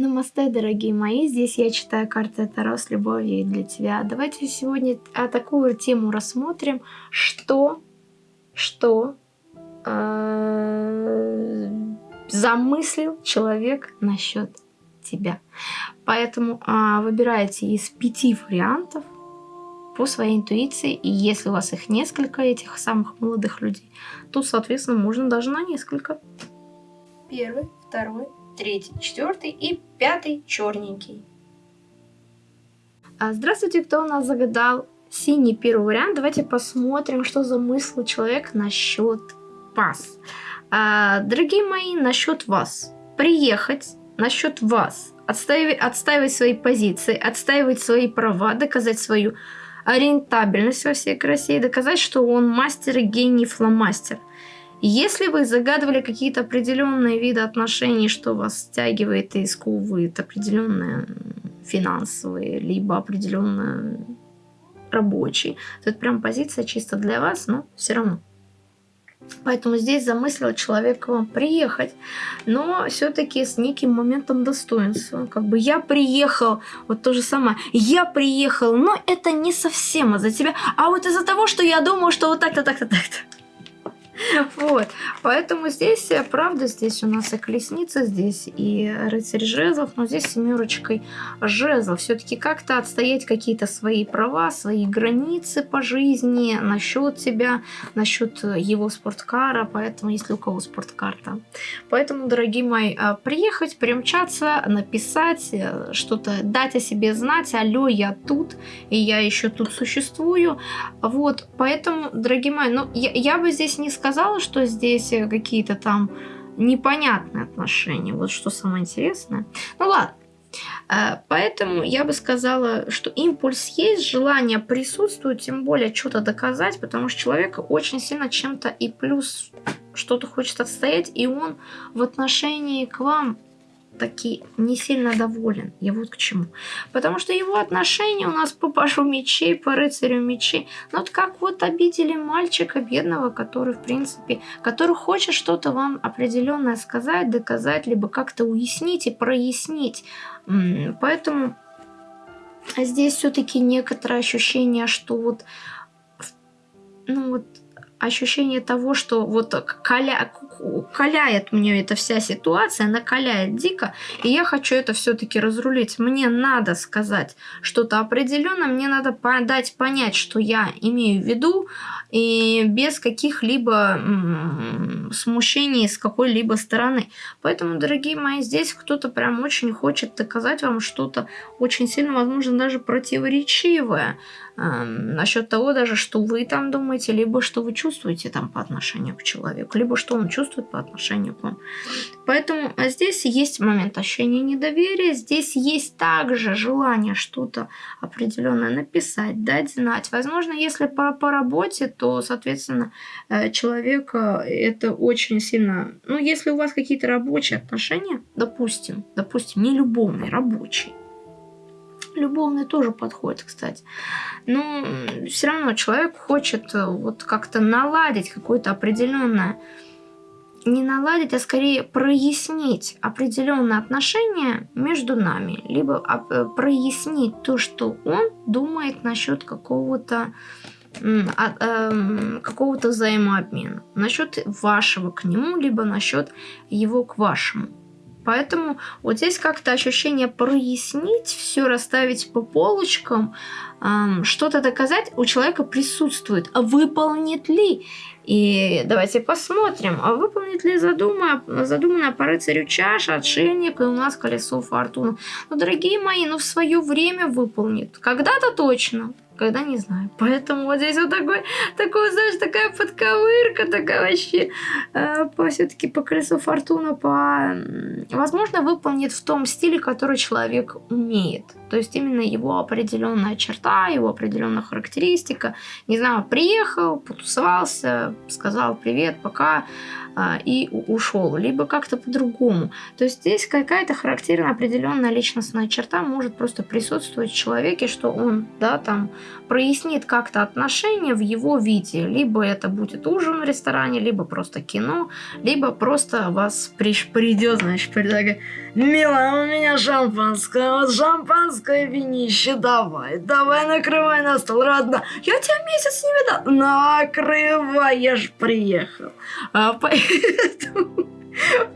Намасте, дорогие мои, здесь я читаю карты Таро с любовью для тебя. Давайте сегодня такую тему рассмотрим, что, что э, замыслил человек насчет тебя. Поэтому э, выбирайте из пяти вариантов по своей интуиции, и если у вас их несколько, этих самых молодых людей, то, соответственно, можно даже на несколько. Первый, второй, третий, четвертый и пятый черненький. А, здравствуйте, кто у нас загадал синий первый вариант. Давайте посмотрим, что за мысль человек насчет вас. А, дорогие мои, насчет вас. Приехать насчет вас. Отстаивать, отстаивать свои позиции, отстаивать свои права, доказать свою ориентабельность во всей красе доказать, что он мастер и гений фломастер. Если вы загадывали какие-то определенные виды отношений, что вас стягивает и сковывает определенные финансовые, либо определенные рабочие, то это прям позиция чисто для вас, но все равно. Поэтому здесь замыслил человек вам приехать, но все-таки с неким моментом достоинства. Как бы я приехал, вот то же самое, я приехал, но это не совсем из-за тебя, а вот из-за того, что я думаю, что вот так-то, так-то, так-то. Вот. Поэтому здесь, э, правда, здесь у нас и колесница, здесь и рыцарь жезлов, но здесь семерочкой жезлов. Все-таки как-то отстоять какие-то свои права, свои границы по жизни насчет тебя, насчет э, его спорткара, поэтому если у кого спорткарта. Поэтому, дорогие мои, э, приехать, примчаться, написать, что-то дать о себе знать, алло, я тут, и я еще тут существую. Вот, поэтому, дорогие мои, ну, я, я бы здесь не сказала, сказала, что здесь э, какие-то там непонятные отношения. Вот что самое интересное. Ну ладно. Э, поэтому я бы сказала, что импульс есть, желание присутствует, тем более что-то доказать, потому что человек очень сильно чем-то и плюс что-то хочет отстоять, и он в отношении к вам таки не сильно доволен. Я вот к чему. Потому что его отношения у нас по пашу мечей, по рыцарю мечей. Ну вот как вот обидели мальчика бедного, который, в принципе, который хочет что-то вам определенное сказать, доказать, либо как-то уяснить и прояснить. Поэтому здесь все-таки некоторое ощущение, что вот ну вот ощущение того, что вот коля, каляет мне эта вся ситуация, накаляет дико, и я хочу это все-таки разрулить. Мне надо сказать что-то определенное, мне надо дать понять, что я имею в виду, и без каких-либо смущений с какой-либо стороны. Поэтому, дорогие мои, здесь кто-то прям очень хочет доказать вам что-то очень сильно, возможно, даже противоречивое э, насчет того даже, что вы там думаете, либо что вы чувствуете там по отношению к человеку, либо что он чувствует по отношению к вам. Поэтому а здесь есть момент ощущения недоверия, здесь есть также желание что-то определенное написать, дать знать. Возможно, если по, по работе, то, соответственно, э, человека это очень сильно... Ну, если у вас какие-то рабочие отношения, допустим, допустим, не любовные, рабочие, любовный тоже подходит, кстати. Но все равно человек хочет э, вот как-то наладить какое-то определенное не наладить, а скорее прояснить определенные отношения между нами, либо э, прояснить то, что он думает насчет какого-то а, эм, какого-то взаимообмена, насчет вашего к нему, либо насчет его к вашему. Поэтому вот здесь как-то ощущение прояснить, все расставить по полочкам, эм, что-то доказать у человека присутствует. А выполнит ли? И давайте посмотрим, а выполнит ли задуманное, задуманное по рыцарю чаша, отшельник и у нас колесо фортуны. Ну, дорогие мои, ну в свое время выполнит. Когда-то точно когда не знаю. Поэтому вот здесь вот такой, такой, знаешь, такая подковырка, такая вообще, э, по, все-таки по колесу фортуна, по, возможно, выполнит в том стиле, который человек умеет. То есть именно его определенная черта, его определенная характеристика. Не знаю, приехал, потусовался, сказал привет, пока, а, и ушел, либо как-то по-другому. То есть здесь какая-то характерная определенная личностная черта может просто присутствовать в человеке, что он, да, там прояснит как-то отношения в его виде. Либо это будет ужин в ресторане, либо просто кино, либо просто вас придет, значит, предлагает, милая, у меня шампанское, вот шампанское винище, давай, давай накрывай на стол, родна. Я тебя месяц не видал. Накрывай, я ж приехал. А, поэтому...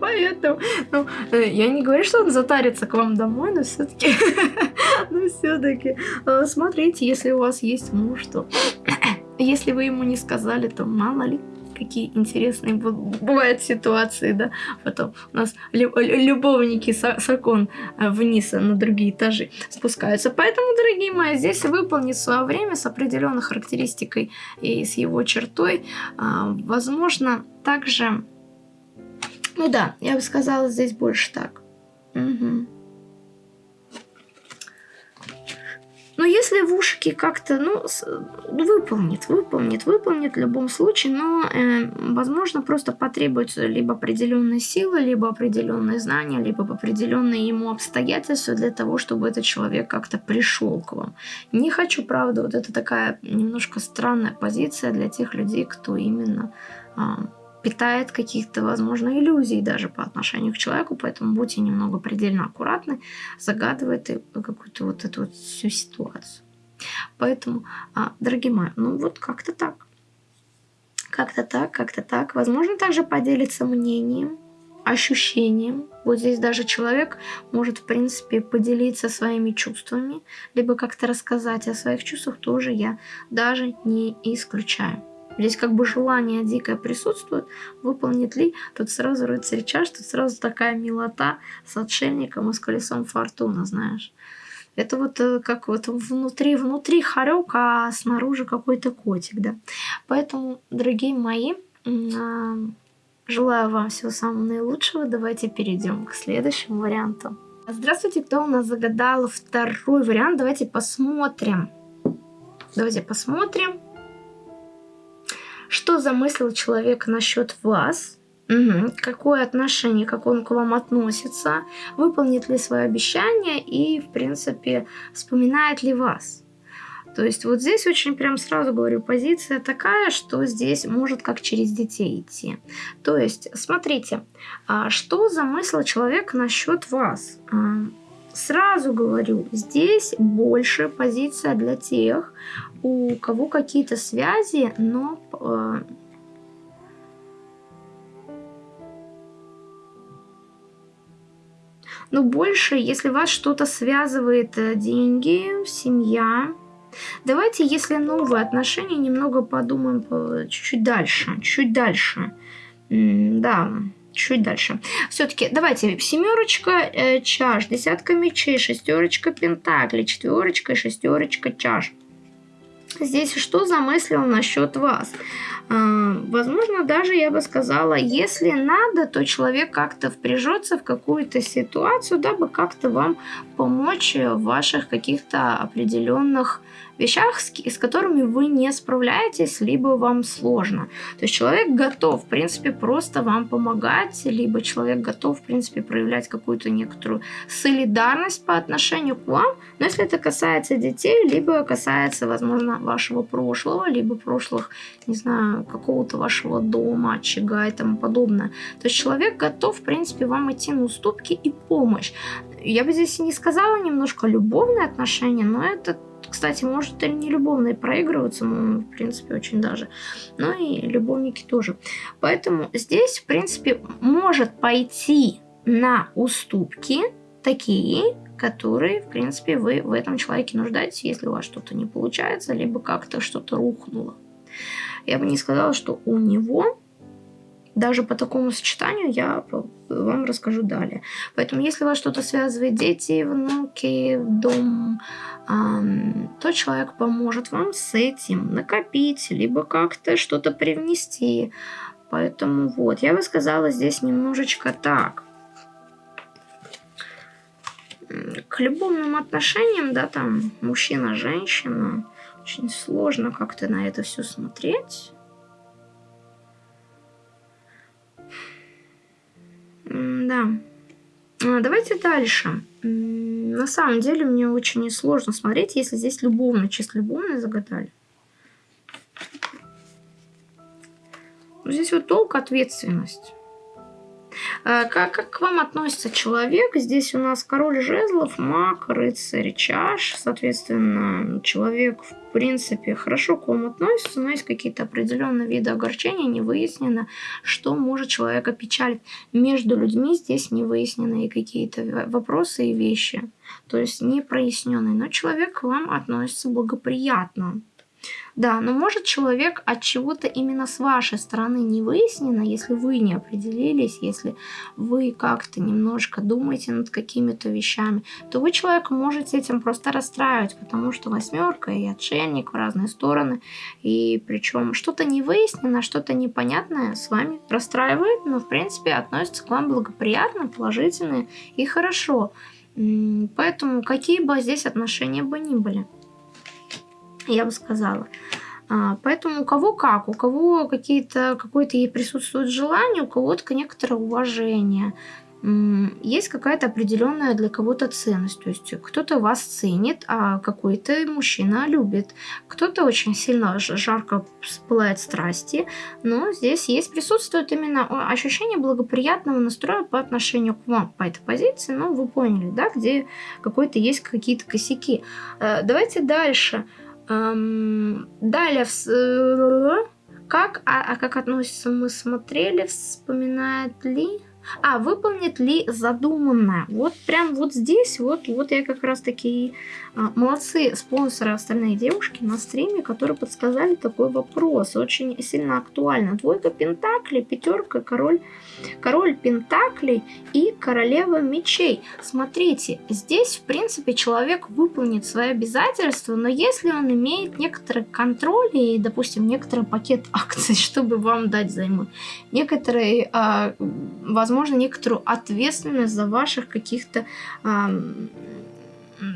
Поэтому, ну, э, я не говорю, что он затарится к вам домой, но все-таки, но все-таки, э, смотрите, если у вас есть муж, то если вы ему не сказали, то мало ли какие интересные бывают ситуации, да. Потом у нас любовники с окон э, вниз на другие этажи спускаются. Поэтому, дорогие мои, здесь выполнить свое время с определенной характеристикой и с его чертой. А, возможно, также... Ну да, я бы сказала здесь больше так. Угу. Но если в ушки как-то, ну, выполнит, выполнит, выполнит в любом случае, но, э, возможно, просто потребуется либо определенные силы, либо определенные знания, либо определенные ему обстоятельства для того, чтобы этот человек как-то пришел к вам. Не хочу, правда, вот это такая немножко странная позиция для тех людей, кто именно... Э, питает каких-то, возможно, иллюзий даже по отношению к человеку, поэтому будьте немного предельно аккуратны, загадывайте какую-то вот эту вот всю ситуацию. Поэтому, а, дорогие мои, ну вот как-то так. Как-то так, как-то так. Возможно, также поделиться мнением, ощущением. Вот здесь даже человек может, в принципе, поделиться своими чувствами, либо как-то рассказать о своих чувствах тоже я даже не исключаю. Здесь как бы желание дикое присутствует, выполнит ли, тут сразу рыцарь чаш, тут сразу такая милота с отшельником и с колесом фортуна, знаешь. Это вот э, как вот внутри, внутри хорек, а снаружи какой-то котик, да. Поэтому, дорогие мои, а, желаю вам всего самого наилучшего. Давайте перейдем к следующему варианту. Здравствуйте, кто у нас загадал второй вариант. Давайте посмотрим. Давайте посмотрим что замыслил человек насчет вас, угу. какое отношение, как он к вам относится, выполнит ли свое обещание и, в принципе, вспоминает ли вас. То есть вот здесь очень прям сразу говорю, позиция такая, что здесь может как через детей идти. То есть, смотрите, а что замыслил человек насчет вас? Сразу говорю, здесь больше позиция для тех, у кого какие-то связи, но... Э, но больше, если вас что-то связывает, э, деньги, семья. Давайте, если новые отношения, немного подумаем чуть-чуть дальше, чуть дальше. Да, чуть дальше. Все-таки давайте семерочка э, чаш, десятка мечей, шестерочка пентаклей, четверочка и шестерочка чаш. Здесь что замыслил насчет вас? А, возможно, даже я бы сказала, если надо, то человек как-то впряжется в какую-то ситуацию, дабы как-то вам помочь в ваших каких-то определенных вещах, с, с которыми вы не справляетесь, либо вам сложно. То есть человек готов, в принципе, просто вам помогать, либо человек готов, в принципе, проявлять какую-то некоторую солидарность по отношению к вам. Но если это касается детей, либо касается, возможно, вашего прошлого, либо прошлых, не знаю, какого-то вашего дома, очага и тому подобное. То есть человек готов, в принципе, вам идти на уступки и помощь. Я бы здесь не сказала немножко любовные отношения, но это кстати, может и не любовные проигрываться, ну, в принципе, очень даже. Но и любовники тоже. Поэтому здесь, в принципе, может пойти на уступки такие, которые, в принципе, вы в этом человеке нуждаетесь, если у вас что-то не получается, либо как-то что-то рухнуло. Я бы не сказала, что у него даже по такому сочетанию я вам расскажу далее. Поэтому, если вас что-то связывает, дети, внуки, дом, то человек поможет вам с этим накопить, либо как-то что-то привнести. Поэтому вот, я бы сказала здесь немножечко так. К любовным отношениям, да, там мужчина-женщина, очень сложно как-то на это все смотреть. Да. А, давайте дальше. На самом деле мне очень сложно смотреть, если здесь любовно, чисто любовно загадали. Здесь вот долг, ответственность. Как, как к вам относится человек? Здесь у нас король жезлов, маг, рыцарь, чаш. Соответственно, человек, в принципе, хорошо к вам относится, но есть какие-то определенные виды огорчения, не выяснено, что может человека печалить. Между людьми здесь не выяснены какие-то вопросы и вещи. То есть не проясненные. Но человек к вам относится благоприятно. Да, но может человек от чего-то именно с вашей стороны не выяснено, если вы не определились, если вы как-то немножко думаете над какими-то вещами, то вы человека можете этим просто расстраивать, потому что восьмерка и отшельник в разные стороны, и причем что-то не выяснено, что-то непонятное с вами расстраивает, но в принципе относится к вам благоприятно, положительно и хорошо. Поэтому какие бы здесь отношения бы ни были я бы сказала. А, поэтому у кого как, у кого какие-то, какое-то ей присутствует желание, у кого-то некоторое уважение. Есть какая-то определенная для кого-то ценность. То есть кто-то вас ценит, а какой-то мужчина любит. Кто-то очень сильно жарко пылает страсти. Но здесь есть, присутствует именно ощущение благоприятного настроя по отношению к вам по этой позиции. Ну, вы поняли, да, где какой-то есть какие-то косяки. Э, давайте дальше. Эм, далее, э, как, а, а как относится, мы смотрели, вспоминает ли... А, выполнит ли задуманное? Вот прям вот здесь, вот, вот я как раз таки... А, молодцы спонсоры остальные девушки на стриме, которые подсказали такой вопрос. Очень сильно актуально. Двойка пентаклей, пятерка, король, король пентаклей и королева мечей. Смотрите, здесь в принципе человек выполнит свои обязательства, но если он имеет некоторый контроль и, допустим, некоторый пакет акций, чтобы вам дать займы, некоторые, а, возможно, некоторую ответственность за ваших каких-то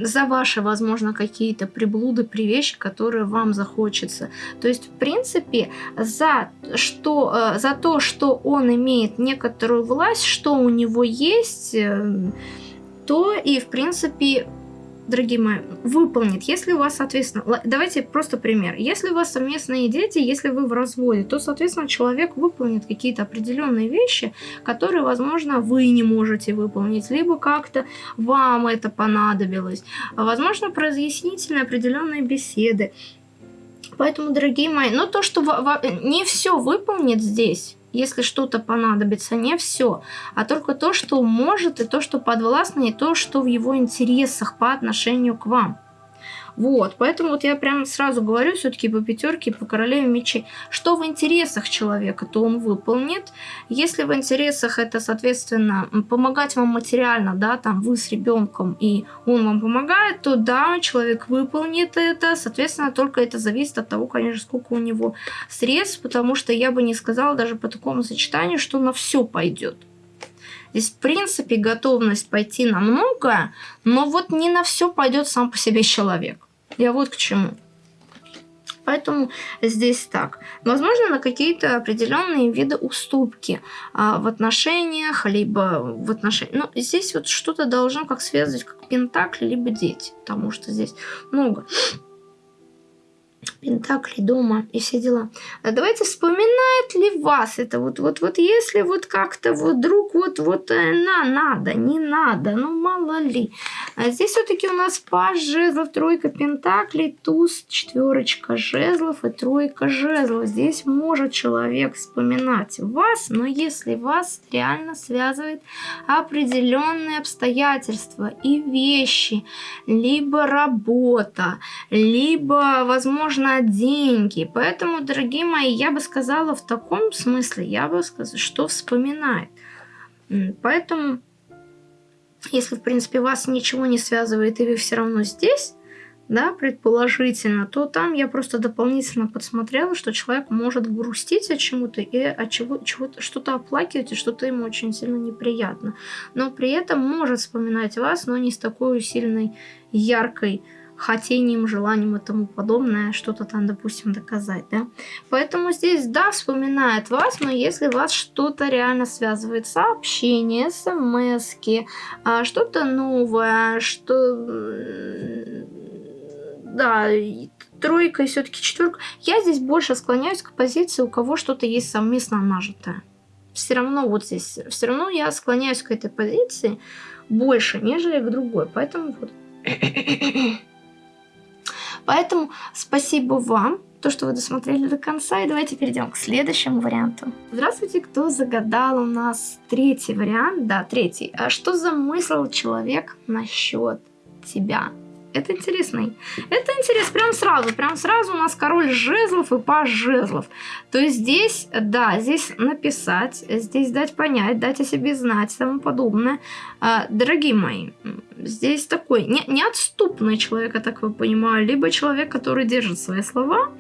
за ваши, возможно, какие-то приблуды, привещи, которые вам захочется. То есть, в принципе, за, что, э, за то, что он имеет некоторую власть, что у него есть, э, то и, в принципе, дорогие мои, выполнит, если у вас, соответственно, давайте просто пример. Если у вас совместные дети, если вы в разводе, то, соответственно, человек выполнит какие-то определенные вещи, которые, возможно, вы не можете выполнить, либо как-то вам это понадобилось. Возможно, про разъяснительные определенные беседы. Поэтому, дорогие мои, но то, что не все выполнит здесь, если что-то понадобится, не все, а только то, что может, и то, что подвластно, и то, что в его интересах по отношению к вам. Вот, поэтому вот я прям сразу говорю все-таки по пятерке, по королеве мечей. Что в интересах человека, то он выполнит. Если в интересах это, соответственно, помогать вам материально, да, там вы с ребенком, и он вам помогает, то да, человек выполнит это. Соответственно, только это зависит от того, конечно, сколько у него средств, потому что я бы не сказала даже по такому сочетанию, что на все пойдет. Здесь, в принципе, готовность пойти на многое, но вот не на все пойдет сам по себе человек. Я вот к чему. Поэтому здесь так. Возможно, на какие-то определенные виды уступки а, в отношениях, либо в отношениях. Но здесь вот что-то должно как связывать, как пентакли, либо дети. Потому что здесь много Пентакли дома и все дела. А давайте вспоминает ли вас это вот вот вот если вот как-то вот вдруг вот вот э, на надо не надо ну мало ли. А здесь все-таки у нас паж жезлов, тройка пентаклей, туз, четверочка жезлов и тройка жезлов. Здесь может человек вспоминать вас, но если вас реально связывает определенные обстоятельства и вещи, либо работа, либо возможно нужно деньги. Поэтому, дорогие мои, я бы сказала в таком смысле, я бы сказала, что вспоминает. Поэтому, если, в принципе, вас ничего не связывает, и вы все равно здесь, да, предположительно, то там я просто дополнительно подсмотрела, что человек может грустить о чему-то и от чего, чего что-то оплакивать, и что-то ему очень сильно неприятно. Но при этом может вспоминать вас, но не с такой сильной, яркой хотением, желанием и тому подобное, что-то там, допустим, доказать, да. Поэтому здесь, да, вспоминает вас, но если вас что-то реально связывает, сообщение, смс а, что-то новое, что... Да, тройка и все-таки четверка. Я здесь больше склоняюсь к позиции, у кого что-то есть совместно нажитое. Все равно вот здесь, все равно я склоняюсь к этой позиции больше, нежели к другой. Поэтому вот Поэтому спасибо вам, то, что вы досмотрели до конца. И давайте перейдем к следующему варианту. Здравствуйте, кто загадал у нас третий вариант. Да, третий. А что замыслил человек насчет тебя? Это интересный. Это интерес прям сразу. Прям сразу у нас король жезлов и паж жезлов. То есть здесь, да, здесь написать, здесь дать понять, дать о себе знать и тому подобное. А, дорогие мои, здесь такой не, неотступный человек, я так вы понимаю, либо человек, который держит свои слова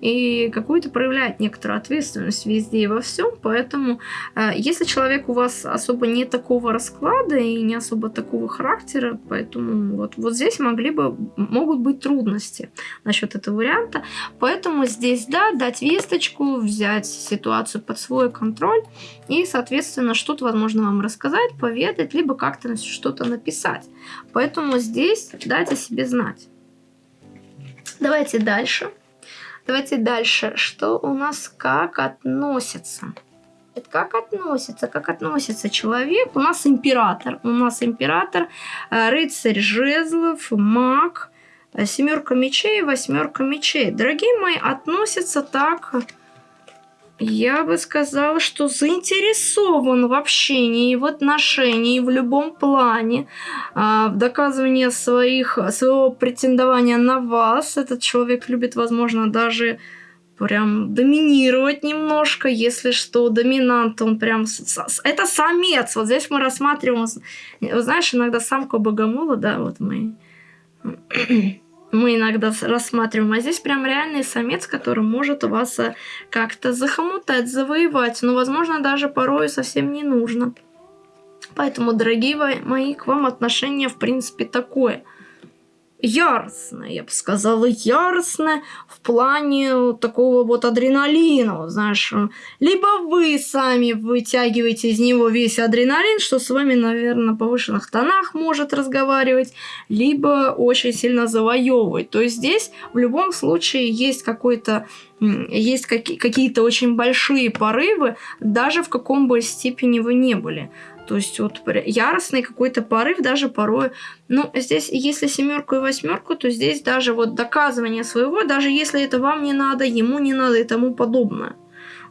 и какую-то проявляет некоторую ответственность везде и во всем. Поэтому, э, если человек у вас особо не такого расклада и не особо такого характера, поэтому вот, вот здесь могли бы, могут быть трудности насчет этого варианта. Поэтому здесь, да, дать весточку, взять ситуацию под свой контроль и, соответственно, что-то, возможно, вам рассказать, поведать, либо как-то что-то написать. Поэтому здесь дайте себе знать. Давайте дальше. Давайте дальше. Что у нас как относится? Как относится, как относится человек? У нас император. У нас император, э, рыцарь жезлов, маг, э, семерка мечей, восьмерка мечей. Дорогие мои, относятся так я бы сказала, что заинтересован в общении, в отношении, в любом плане, а, в доказывании своих, своего претендования на вас. Этот человек любит, возможно, даже прям доминировать немножко, если что, доминант, он прям... Это самец, вот здесь мы рассматриваем, знаешь, иногда самка богомола, да, вот мы мы иногда рассматриваем, а здесь прям реальный самец, который может вас э, как-то захомутать, завоевать, но, возможно, даже порой совсем не нужно. Поэтому, дорогие мои, к вам отношение, в принципе, такое – яростное, я бы сказала, яростное в плане такого вот адреналина, знаешь. Либо вы сами вытягиваете из него весь адреналин, что с вами, наверное, на повышенных тонах может разговаривать, либо очень сильно завоевывать. То есть здесь в любом случае есть какой-то есть какие-то очень большие порывы, даже в каком бы степени вы не были. То есть вот яростный какой-то порыв даже порой. Ну, здесь, если семерку и восьмерку, то здесь даже вот доказывание своего, даже если это вам не надо, ему не надо и тому подобное.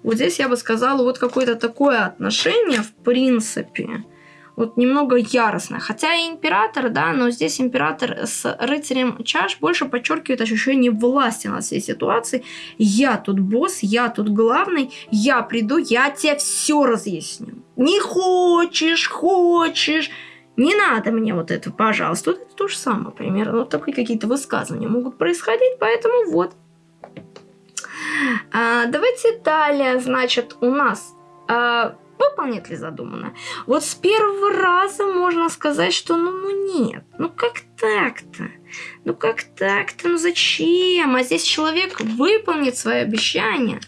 Вот здесь я бы сказала, вот какое-то такое отношение, в принципе, вот немного яростно. Хотя и император, да, но здесь император с рыцарем чаш больше подчеркивает ощущение власти над всей ситуацией. Я тут босс, я тут главный, я приду, я тебе все разъясню. Не хочешь, хочешь, не надо мне вот это, пожалуйста. Вот это то же самое примерно. Вот такие какие-то высказывания могут происходить, поэтому вот. А, давайте далее, значит, у нас а, выполнит ли задуманное. Вот с первого раза можно сказать, что ну, ну нет, ну как так-то? Ну как так-то? Ну зачем? А здесь человек выполнит свои обещания.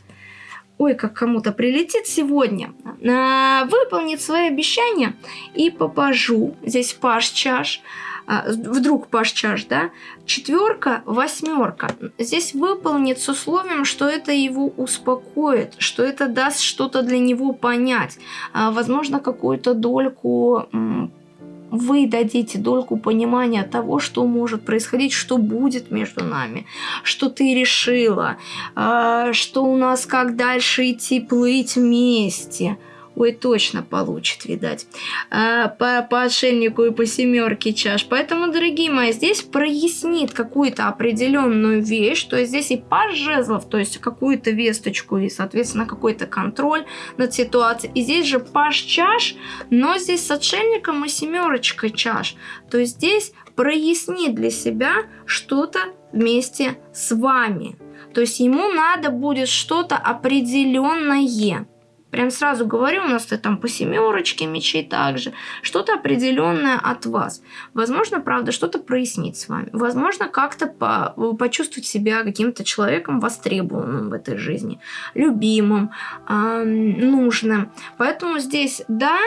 Ой, как кому-то прилетит сегодня. А, выполнит свои обещания и попажу. Здесь паш чаш. А, вдруг паш чаш, да, четверка, восьмерка. Здесь выполнит с условием, что это его успокоит, что это даст что-то для него понять. А, возможно, какую-то дольку вы дадите дольку понимания того, что может происходить, что будет между нами, что ты решила, а, что у нас как дальше идти плыть вместе – Ой, точно получит, видать. А, по, по отшельнику и по семерке чаш. Поэтому, дорогие мои, здесь прояснит какую-то определенную вещь, то есть здесь и паж жезлов, то есть какую-то весточку и, соответственно, какой-то контроль над ситуацией. И здесь же паж чаш, но здесь с отшельником и семерочкой чаш. То есть здесь прояснит для себя что-то вместе с вами. То есть ему надо будет что-то определенное. Прям сразу говорю, у нас ты там по семерочке мечей также. Что-то определенное от вас. Возможно, правда, что-то прояснить с вами. Возможно, как-то по почувствовать себя каким-то человеком востребованным в этой жизни. Любимым, э нужным. Поэтому здесь, да,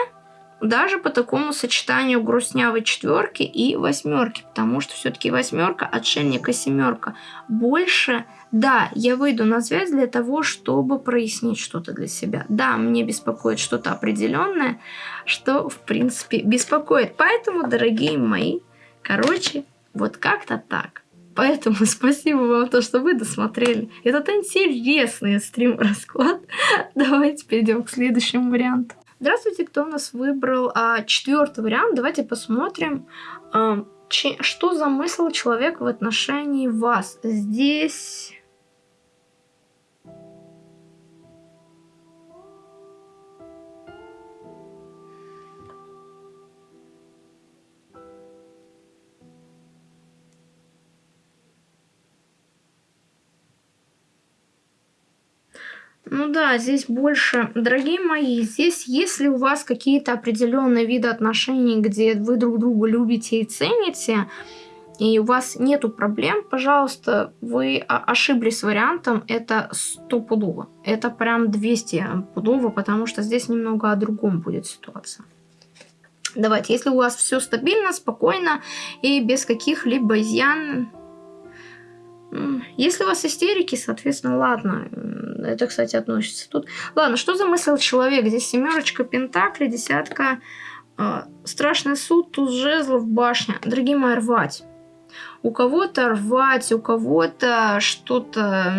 даже по такому сочетанию грустнявой четверки и восьмерки, потому что все-таки восьмерка, отшельник и семерка. Больше, да, я выйду на связь для того, чтобы прояснить что-то для себя. Да, мне беспокоит что-то определенное, что, в принципе, беспокоит. Поэтому, дорогие мои, короче, вот как-то так. Поэтому спасибо вам то, что вы досмотрели. Этот интересный стрим-расклад. Давайте перейдем к следующему варианту. Здравствуйте, кто у нас выбрал а, четвертый вариант. Давайте посмотрим, а, че, что замыслил человек в отношении вас. Здесь Ну да, здесь больше, дорогие мои, здесь если у вас какие-то определенные виды отношений, где вы друг друга любите и цените, и у вас нету проблем, пожалуйста, вы ошиблись вариантом, это стопудово. Это прям 200 пудово, потому что здесь немного о другом будет ситуация. Давайте, если у вас все стабильно, спокойно и без каких-либо изъян, если у вас истерики, соответственно, ладно. Это, кстати, относится тут. Ладно, что замыслил человек? Здесь семерочка пентакли, десятка. Э, страшный суд, туз жезлов, башня. Дорогие мои, рвать. У кого-то рвать, у кого-то что-то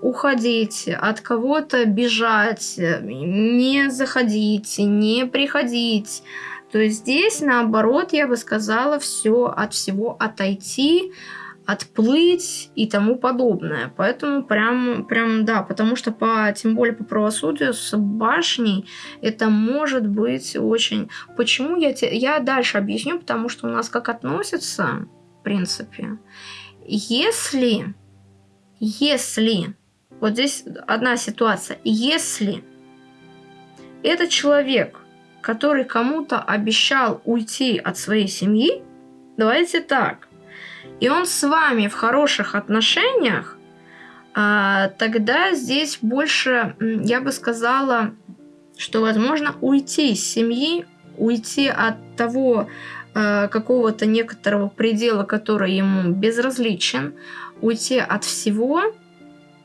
уходить, от кого-то бежать, не заходить, не приходить. То есть здесь, наоборот, я бы сказала, все от всего отойти, отплыть и тому подобное. Поэтому прям, прям да, потому что по, тем более по правосудию с башней это может быть очень... Почему я, те... я дальше объясню, потому что у нас как относятся, в принципе, если, если, вот здесь одна ситуация, если этот человек, который кому-то обещал уйти от своей семьи, давайте так, и он с вами в хороших отношениях, а, тогда здесь больше, я бы сказала, что возможно уйти из семьи, уйти от того а, какого-то некоторого предела, который ему безразличен, уйти от всего,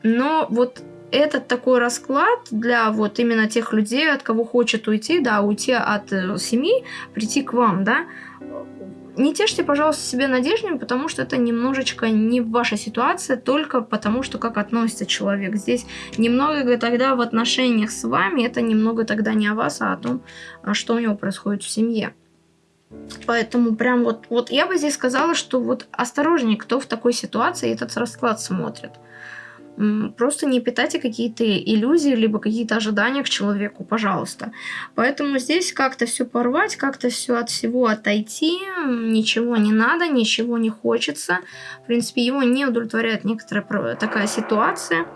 но вот этот такой расклад для вот именно тех людей, от кого хочет уйти, да, уйти от э, семьи, прийти к вам, да, не тешьте, пожалуйста, себе надеждами, потому что это немножечко не ваша ситуация, только потому что как относится человек. Здесь немного тогда в отношениях с вами, это немного тогда не о вас, а о том, а что у него происходит в семье. Поэтому прям вот, вот я бы здесь сказала, что вот осторожнее, кто в такой ситуации этот расклад смотрит. Просто не питайте какие-то иллюзии, либо какие-то ожидания к человеку, пожалуйста. Поэтому здесь как-то все порвать, как-то все от всего отойти, ничего не надо, ничего не хочется. В принципе, его не удовлетворяет некоторая такая ситуация.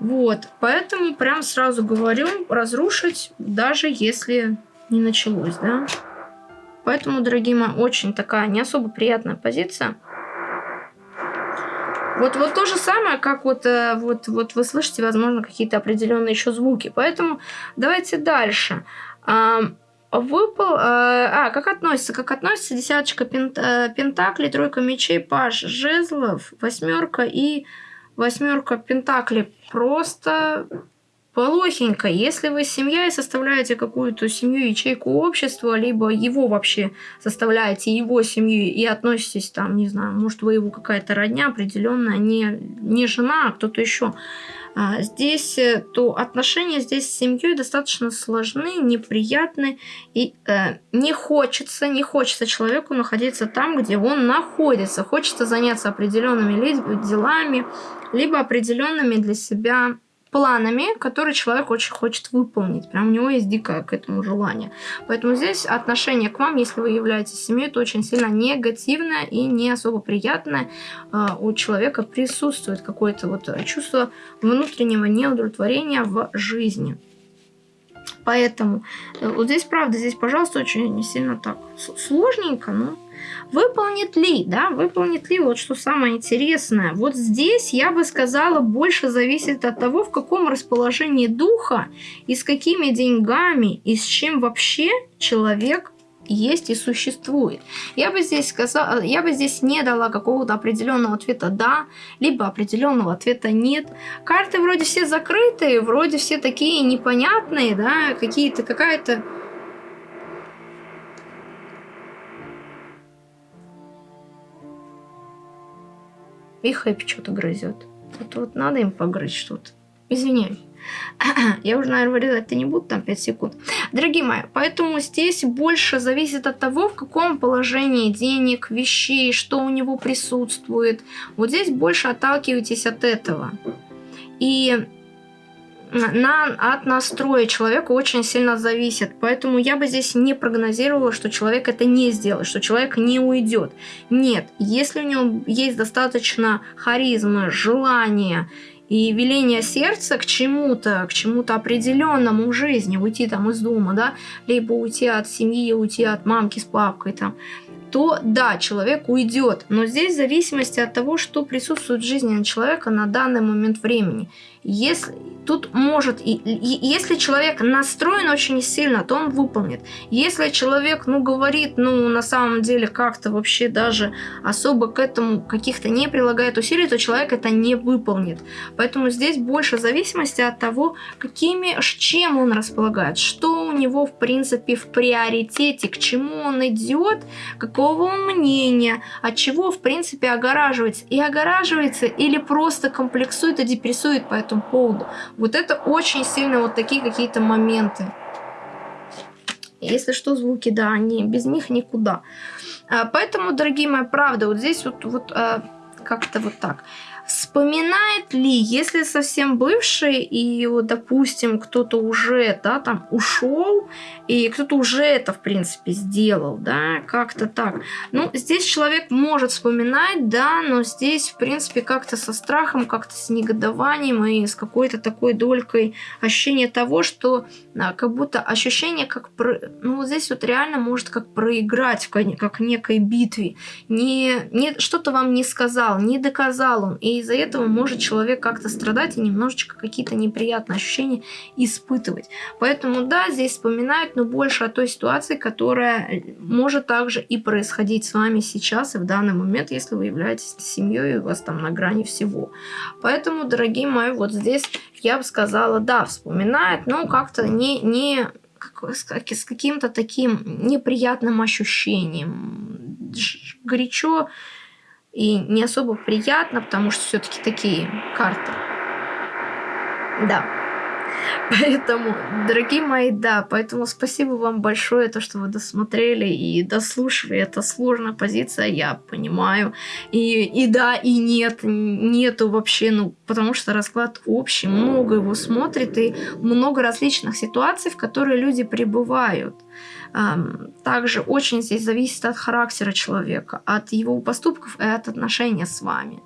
Вот, поэтому прям сразу говорю, разрушить, даже если не началось, да. Поэтому, дорогие мои, очень такая не особо приятная позиция. Вот, вот то же самое, как вот, э, вот, вот вы слышите, возможно, какие-то определенные еще звуки. Поэтому давайте дальше. Выпал... Э, а, как относится? Как относится десяточка пент, э, пентаклей, тройка мечей, паш жезлов, восьмерка и восьмерка пентаклей. Просто плохенько. Если вы семья и составляете какую-то семью, ячейку общества, либо его вообще составляете, его семью, и относитесь там, не знаю, может, вы его какая-то родня определенная, не, не жена, а кто-то еще, а, здесь, э, то отношения здесь с семьей достаточно сложны, неприятны, и э, не хочется, не хочется человеку находиться там, где он находится. Хочется заняться определенными делами, либо определенными для себя планами, которые человек очень хочет выполнить. Прям у него есть дикое к этому желание. Поэтому здесь отношение к вам, если вы являетесь семьей, это очень сильно негативное и не особо приятное. А, у человека присутствует какое-то вот чувство внутреннего неудовлетворения в жизни. Поэтому э, вот здесь, правда, здесь, пожалуйста, очень сильно так сложненько, но Выполнит ли, да, выполнит ли, вот что самое интересное. Вот здесь, я бы сказала, больше зависит от того, в каком расположении духа и с какими деньгами и с чем вообще человек есть и существует. Я бы здесь сказала, я бы здесь не дала какого-то определенного ответа да, либо определенного ответа нет. Карты вроде все закрытые, вроде все такие непонятные, да, какие-то какая-то И Хэппи что-то грызет. Тут вот надо им погрызть что-то. Извиняюсь. Я уже, наверное, вырезать-то не буду, там 5 секунд. Дорогие мои, поэтому здесь больше зависит от того, в каком положении денег, вещей, что у него присутствует. Вот здесь больше отталкивайтесь от этого. И на, от настроя человека очень сильно зависит. Поэтому я бы здесь не прогнозировала, что человек это не сделает, что человек не уйдет. Нет, если у него есть достаточно харизмы, желания и веление сердца к чему-то, к чему-то определенному в жизни, уйти там из дома, да, либо уйти от семьи, уйти от мамки с папкой там, то да, человек уйдет. Но здесь в зависимости от того, что присутствует в жизни человека на данный момент времени. Если тут может, и, и, если человек настроен очень сильно, то он выполнит. Если человек, ну, говорит, ну, на самом деле как-то вообще даже особо к этому каких-то не прилагает усилий, то человек это не выполнит. Поэтому здесь больше зависимости от того, какими, чем он располагает, что у него, в принципе, в приоритете, к чему он идет, какого мнения, от чего, в принципе, огораживается. И огораживается или просто комплексует и депрессует по этому поводу. Вот это очень сильно вот такие какие-то моменты. Если что, звуки, да, они без них никуда. А, поэтому, дорогие мои, правда, вот здесь вот, вот а, как-то вот так. Вспоминает ли, если совсем бывший, и вот, допустим, кто-то уже, да, там ушел, и кто-то уже это, в принципе, сделал, да, как-то так. Ну, здесь человек может вспоминать, да, но здесь, в принципе, как-то со страхом, как-то с негодованием и с какой-то такой долькой ощущения того, что а, как будто ощущение, как, про... ну, вот здесь вот реально может как проиграть, как некой битве. Не, не, что-то вам не сказал, не доказал он, и из-за этого может человек как-то страдать и немножечко какие-то неприятные ощущения испытывать. Поэтому да, здесь вспоминают, но больше о той ситуации, которая может также и происходить с вами сейчас и в данный момент, если вы являетесь семьей и у вас там на грани всего. Поэтому, дорогие мои, вот здесь я бы сказала, да, вспоминает, но как-то не, не с каким-то таким неприятным ощущением. Горячо и не особо приятно, потому что все-таки такие карты. Да. Поэтому, дорогие мои, да, поэтому спасибо вам большое, то, что вы досмотрели и дослушали. Это сложная позиция, я понимаю. И, и да, и нет, нету вообще, ну, потому что расклад общий, много его смотрит, и много различных ситуаций, в которые люди пребывают. Также очень здесь зависит от характера человека, от его поступков и от отношения с вами.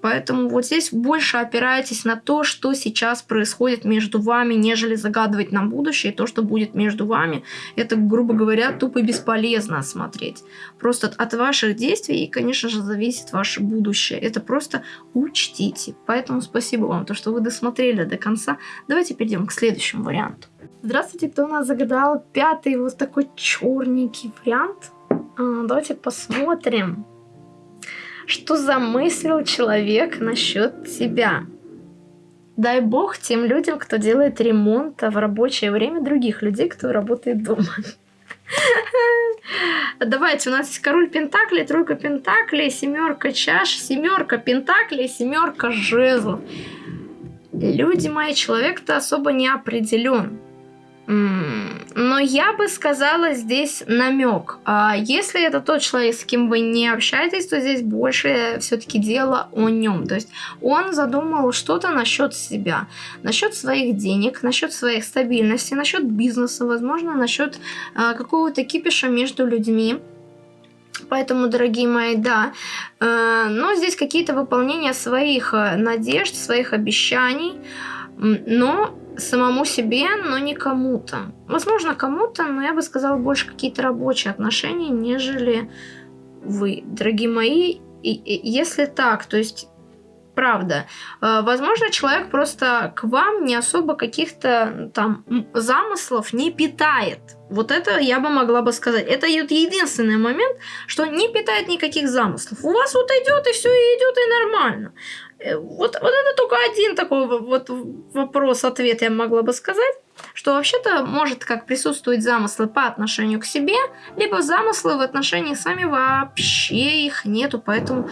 Поэтому вот здесь больше опирайтесь на то, что сейчас происходит между вами, нежели загадывать на будущее. то, что будет между вами, это, грубо говоря, тупо бесполезно смотреть. Просто от ваших действий, и, конечно же, зависит ваше будущее. Это просто учтите. Поэтому спасибо вам, то, что вы досмотрели до конца. Давайте перейдем к следующему варианту. Здравствуйте, кто у нас загадал пятый вот такой черненький вариант? А, давайте посмотрим, что замыслил человек насчет тебя. Дай бог тем людям, кто делает ремонт в рабочее время других людей, кто работает дома. Давайте, у нас есть король пентаклей, тройка пентаклей, семерка чаш, семерка пентаклей, семерка жезлов. Люди мои, человек-то особо не определен Но я бы сказала здесь намек. А если это тот человек, с кем вы не общаетесь, то здесь больше все-таки дело о нем. То есть он задумал что-то насчет себя, насчет своих денег, насчет своей стабильности, насчет бизнеса, возможно, насчет а, какого-то кипиша между людьми. Поэтому, дорогие мои, да. Э, но здесь какие-то выполнения своих э, надежд, своих обещаний. Но самому себе, но не кому-то. Возможно, кому-то, но я бы сказала, больше какие-то рабочие отношения, нежели вы, дорогие мои. И, и, если так, то есть правда. Э, возможно, человек просто к вам не особо каких-то там замыслов не питает. Вот это я бы могла бы сказать. Это единственный момент, что не питает никаких замыслов. У вас вот идет и все, идет, и нормально. Э, вот, вот это только один такой вот вопрос-ответ я могла бы сказать, что вообще-то может как присутствовать замыслы по отношению к себе, либо замыслы в отношениях с вами вообще их нету, поэтому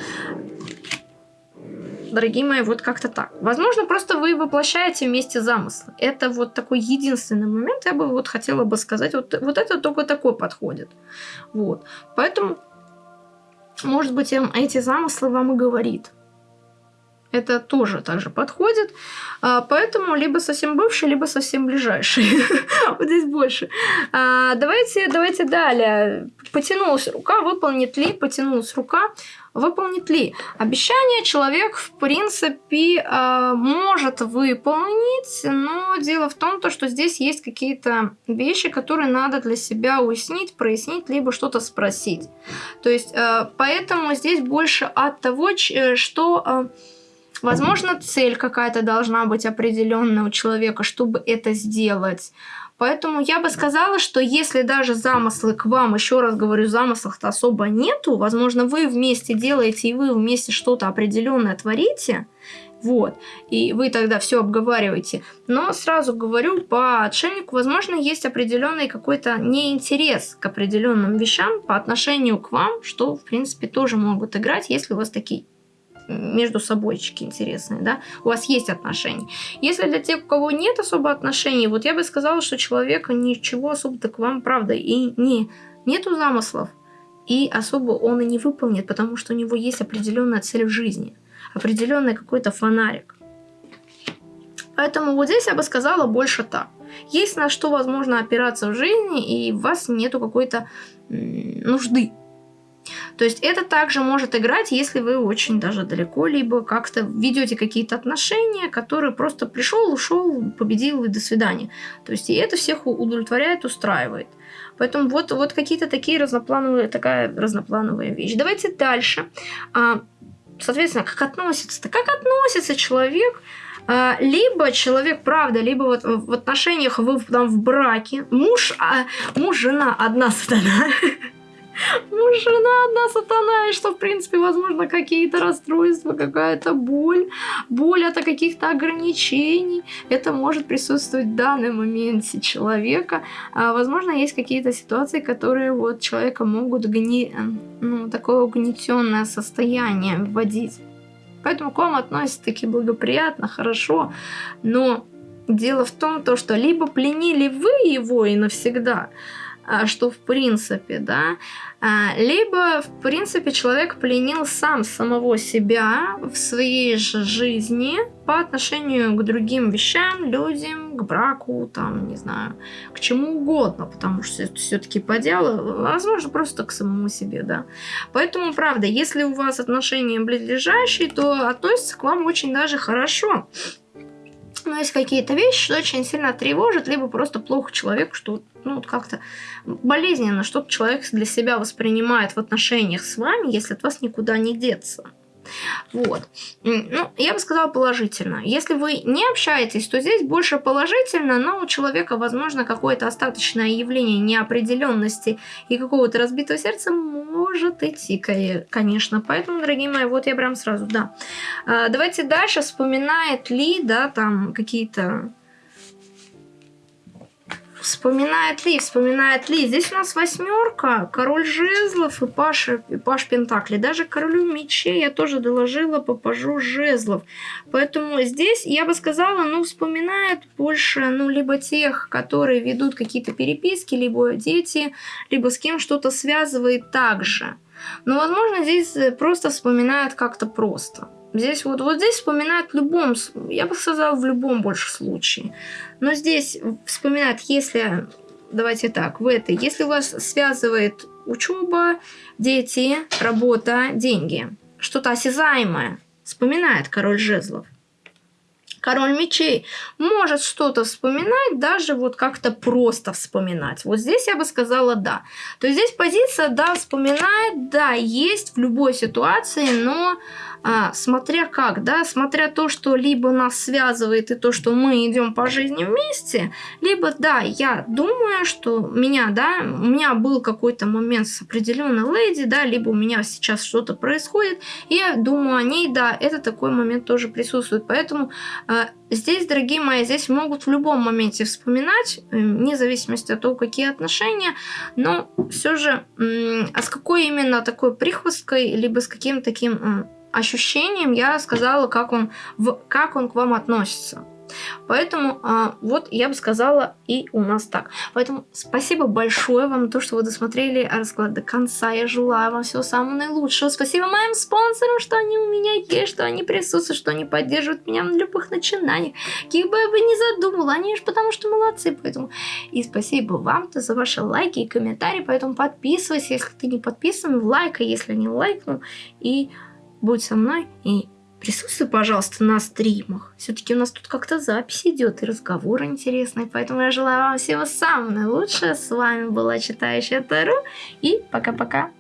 дорогие мои, вот как-то так. Возможно, просто вы воплощаете вместе замыслы. Это вот такой единственный момент, я бы вот хотела бы сказать. Вот, вот это только такой подходит. Вот. Поэтому, может быть, эти замыслы вам и говорит. Это тоже также подходит. А, поэтому либо совсем бывший, либо совсем ближайший. вот здесь больше. А, давайте, давайте далее. Потянулась рука, выполнит ли? Потянулась рука, выполнит ли? Обещание человек, в принципе, а, может выполнить, но дело в том, то, что здесь есть какие-то вещи, которые надо для себя уяснить, прояснить, либо что-то спросить. То есть, поэтому здесь больше от того, что Возможно, цель какая-то должна быть определенная у человека, чтобы это сделать. Поэтому я бы сказала, что если даже замыслы к вам, еще раз говорю, замыслов-то особо нету, возможно, вы вместе делаете и вы вместе что-то определенное творите, вот, и вы тогда все обговариваете. Но сразу говорю, по отшельнику, возможно, есть определенный какой-то неинтерес к определенным вещам по отношению к вам, что, в принципе, тоже могут играть, если у вас такие между собойчики интересные, да, у вас есть отношения. Если для тех, у кого нет особо отношений, вот я бы сказала, что человека ничего особо-то к вам, правда, и не, нету замыслов, и особо он и не выполнит, потому что у него есть определенная цель в жизни, определенный какой-то фонарик. Поэтому вот здесь я бы сказала больше так. Есть на что возможно опираться в жизни, и у вас нету какой-то нужды то есть это также может играть, если вы очень даже далеко, либо как-то ведете какие-то отношения, которые просто пришел, ушел, победил и до свидания. То есть и это всех удовлетворяет, устраивает. Поэтому вот, вот какие-то такие разноплановые, такая разноплановая вещь. Давайте дальше. А, соответственно, как относится-то? Как относится человек а, либо человек, правда, либо вот в отношениях вы там в браке, муж, а, муж, жена, одна сатана, жена одна сатана, и что, в принципе, возможно, какие-то расстройства, какая-то боль, боль от каких-то ограничений. Это может присутствовать в данном моменте человека. А, возможно, есть какие-то ситуации, которые вот человека могут гни... ну, такое угнетенное состояние вводить. Поэтому к вам относятся таки благоприятно, хорошо, но дело в том, то, что либо пленили вы его и навсегда, что в принципе, да, а, либо в принципе человек пленил сам самого себя в своей же жизни по отношению к другим вещам, людям, к браку, там, не знаю, к чему угодно, потому что это все-таки по делу, возможно, просто к самому себе, да. Поэтому, правда, если у вас отношения близлежащие, то относятся к вам очень даже хорошо но есть какие-то вещи, что очень сильно тревожит, либо просто плохо человеку, что ну, вот как-то болезненно что-то человек для себя воспринимает в отношениях с вами, если от вас никуда не деться. Вот. Ну, я бы сказала положительно. Если вы не общаетесь, то здесь больше положительно, но у человека, возможно, какое-то остаточное явление неопределенности и какого-то разбитого сердца может идти, конечно. Поэтому, дорогие мои, вот я прям сразу, да. А, давайте дальше. Вспоминает ли, да, там какие-то Вспоминает ли, вспоминает ли. Здесь у нас восьмерка, король жезлов и Паша, и Паш Пентакли. Даже королю мечей я тоже доложила по пажу жезлов. Поэтому здесь я бы сказала, ну, вспоминает больше, ну, либо тех, которые ведут какие-то переписки, либо дети, либо с кем что-то связывает также. Но, возможно, здесь просто вспоминают как-то просто. Здесь вот, вот здесь вспоминают в любом, я бы сказала, в любом больше случае. Но здесь вспоминают, если, давайте так, в этой, если вас связывает учеба, дети, работа, деньги, что-то осязаемое, вспоминает король жезлов. Король мечей может что-то вспоминать, даже вот как-то просто вспоминать. Вот здесь я бы сказала да. То есть здесь позиция да, вспоминает, да, есть в любой ситуации, но а, смотря как, да, смотря то, что либо нас связывает и то, что мы идем по жизни вместе, либо, да, я думаю, что меня, да, у меня был какой-то момент с определенной леди, да, либо у меня сейчас что-то происходит, и я думаю о ней, да, это такой момент тоже присутствует, поэтому э, здесь, дорогие мои, здесь могут в любом моменте вспоминать, э, вне зависимости от того, какие отношения, но все же, э, а с какой именно такой прихвосткой, либо с каким таким э, ощущением я сказала, как он, в, как он к вам относится. Поэтому а, вот я бы сказала и у нас так. Поэтому спасибо большое вам то, что вы досмотрели расклад до конца. Я желаю вам всего самого наилучшего. Спасибо моим спонсорам, что они у меня есть, что они присутствуют, что они поддерживают меня в любых начинаниях. Каких бы я бы не задумала, они же потому что молодцы. Поэтому и спасибо вам за ваши лайки и комментарии. Поэтому подписывайся, если ты не подписан, лайкай, если не лайкнул. И будь со мной и присутствуй, пожалуйста, на стримах. Все-таки у нас тут как-то запись идет и разговоры интересные, поэтому я желаю вам всего самого наилучшего. С вами была Читающая Тару и пока-пока.